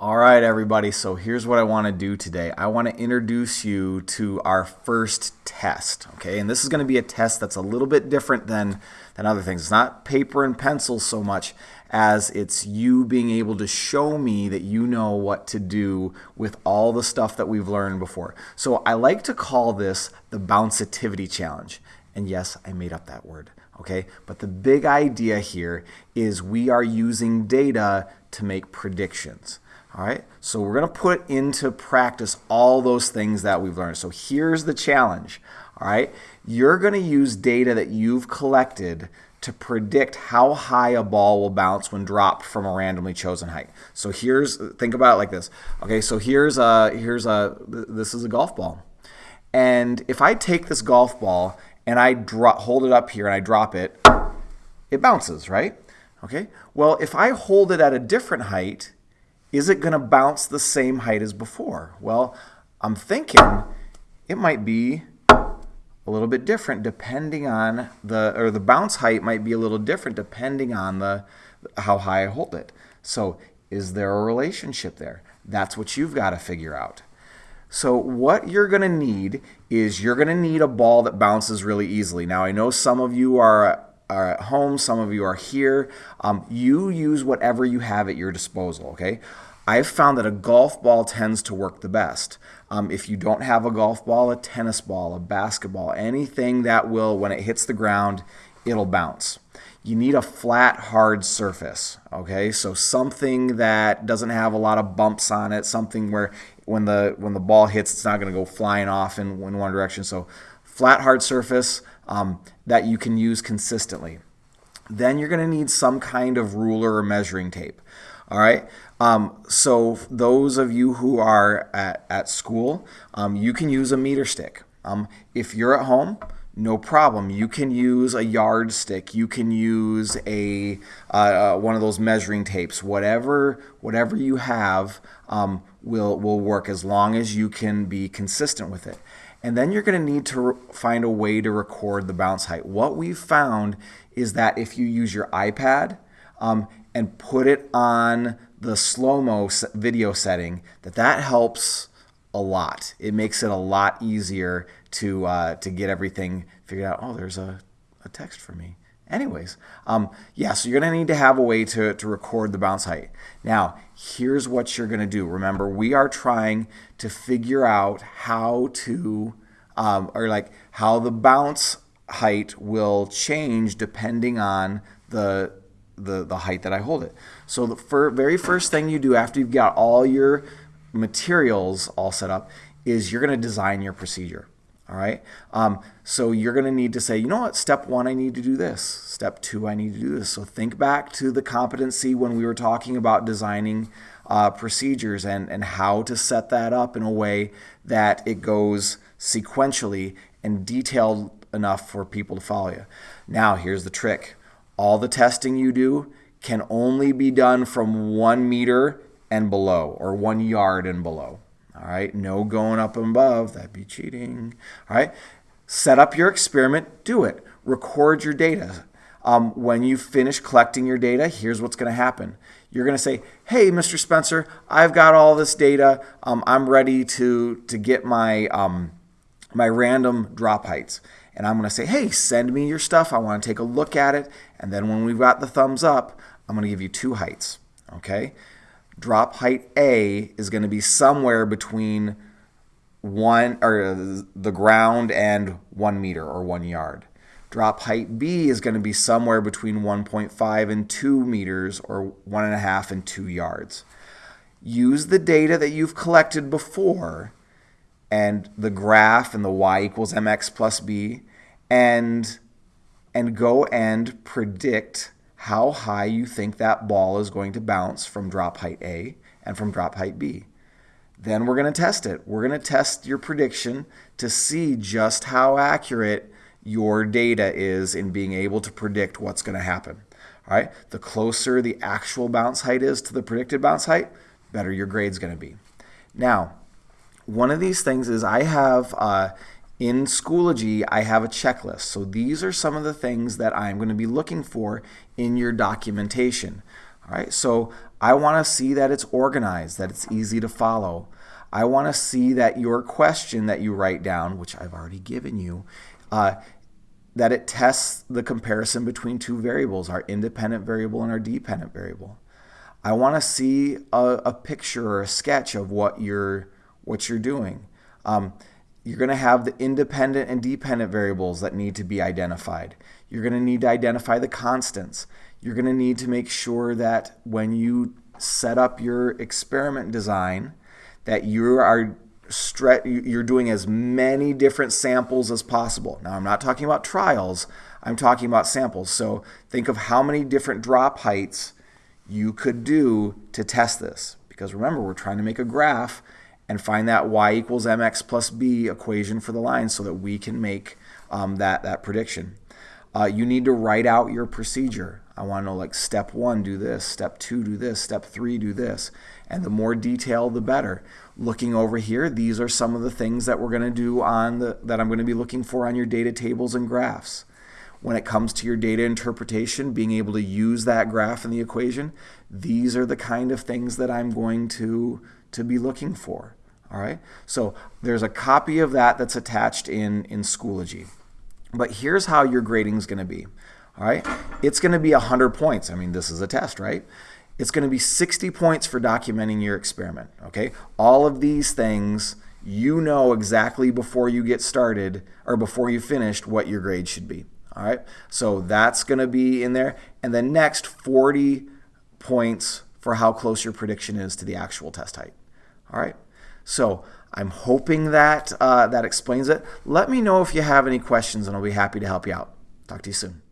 All right, everybody, so here's what I want to do today. I want to introduce you to our first test, okay? And this is going to be a test that's a little bit different than, than other things. It's not paper and pencil so much as it's you being able to show me that you know what to do with all the stuff that we've learned before. So I like to call this the Bounceativity Challenge. And yes, I made up that word, okay? But the big idea here is we are using data to make predictions. All right, so we're going to put into practice all those things that we've learned. So here's the challenge. All right, you're going to use data that you've collected to predict how high a ball will bounce when dropped from a randomly chosen height. So here's think about it like this. Okay, so here's a here's a this is a golf ball. And if I take this golf ball and I drop hold it up here and I drop it, it bounces, right? Okay? Well, if I hold it at a different height, is it going to bounce the same height as before? Well, I'm thinking it might be a little bit different depending on the, or the bounce height might be a little different depending on the, how high I hold it. So is there a relationship there? That's what you've got to figure out. So what you're going to need is you're going to need a ball that bounces really easily. Now I know some of you are are at home, some of you are here. Um, you use whatever you have at your disposal, okay? I've found that a golf ball tends to work the best. Um, if you don't have a golf ball, a tennis ball, a basketball, anything that will, when it hits the ground, it'll bounce. You need a flat, hard surface, okay? So something that doesn't have a lot of bumps on it, something where when the when the ball hits, it's not going to go flying off in, in one direction. So flat, hard surface, um, that you can use consistently. Then you're going to need some kind of ruler or measuring tape. All right. Um, so those of you who are at, at school, um, you can use a meter stick. Um, if you're at home, no problem. You can use a yardstick. You can use a uh, uh, one of those measuring tapes. Whatever whatever you have um, will will work as long as you can be consistent with it. And then you're going to need to find a way to record the bounce height. What we've found is that if you use your iPad um, and put it on the slow-mo video setting, that that helps a lot. It makes it a lot easier to, uh, to get everything figured out. Oh, there's a, a text for me. Anyways, um, yeah, so you're going to need to have a way to, to record the bounce height. Now, here's what you're going to do. Remember, we are trying to figure out how to, um, or like how the bounce height will change depending on the, the, the height that I hold it. So the fir very first thing you do after you've got all your materials all set up is you're going to design your procedure. All right. Um, so you're going to need to say, you know what, step one, I need to do this. Step two, I need to do this. So think back to the competency when we were talking about designing uh, procedures and, and how to set that up in a way that it goes sequentially and detailed enough for people to follow you. Now, here's the trick. All the testing you do can only be done from one meter and below or one yard and below. All right, no going up and above, that'd be cheating. All right, set up your experiment, do it. Record your data. Um, when you finish collecting your data, here's what's going to happen. You're going to say, hey, Mr. Spencer, I've got all this data. Um, I'm ready to, to get my, um, my random drop heights. And I'm going to say, hey, send me your stuff. I want to take a look at it. And then when we've got the thumbs up, I'm going to give you two heights. Okay? Drop height A is going to be somewhere between one or the ground and one meter or one yard. Drop height B is going to be somewhere between 1.5 and 2 meters or one and a half and two yards. Use the data that you've collected before and the graph and the y equals mx plus b and and go and predict how high you think that ball is going to bounce from drop height A and from drop height B. Then we're going to test it. We're going to test your prediction to see just how accurate your data is in being able to predict what's going to happen. All right, the closer the actual bounce height is to the predicted bounce height, better your grade's going to be. Now, one of these things is I have uh, in Schoology, I have a checklist. So these are some of the things that I'm going to be looking for in your documentation. All right, so I want to see that it's organized, that it's easy to follow. I want to see that your question that you write down, which I've already given you, uh, that it tests the comparison between two variables, our independent variable and our dependent variable. I want to see a, a, picture or a sketch of what you're what you're doing. Um, you're going to have the independent and dependent variables that need to be identified. You're going to need to identify the constants. You're going to need to make sure that when you set up your experiment design, that you are you're doing as many different samples as possible. Now, I'm not talking about trials. I'm talking about samples. So think of how many different drop heights you could do to test this. Because remember, we're trying to make a graph and find that y equals mx plus b equation for the line so that we can make um, that, that prediction. Uh, you need to write out your procedure. I want to know like step one, do this, step two, do this, step three, do this. And the more detail, the better. Looking over here, these are some of the things that we're going to do on the, that I'm going to be looking for on your data tables and graphs. When it comes to your data interpretation, being able to use that graph in the equation, these are the kind of things that I'm going to, to be looking for. All right, so there's a copy of that that's attached in, in Schoology. But here's how your grading is going to be. All right, it's going to be 100 points. I mean, this is a test, right? It's going to be 60 points for documenting your experiment. Okay, all of these things you know exactly before you get started or before you finished what your grade should be. All right, so that's going to be in there. And then next, 40 points for how close your prediction is to the actual test height. All right, so I'm hoping that uh, that explains it. Let me know if you have any questions, and I'll be happy to help you out. Talk to you soon.